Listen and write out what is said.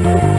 Oh.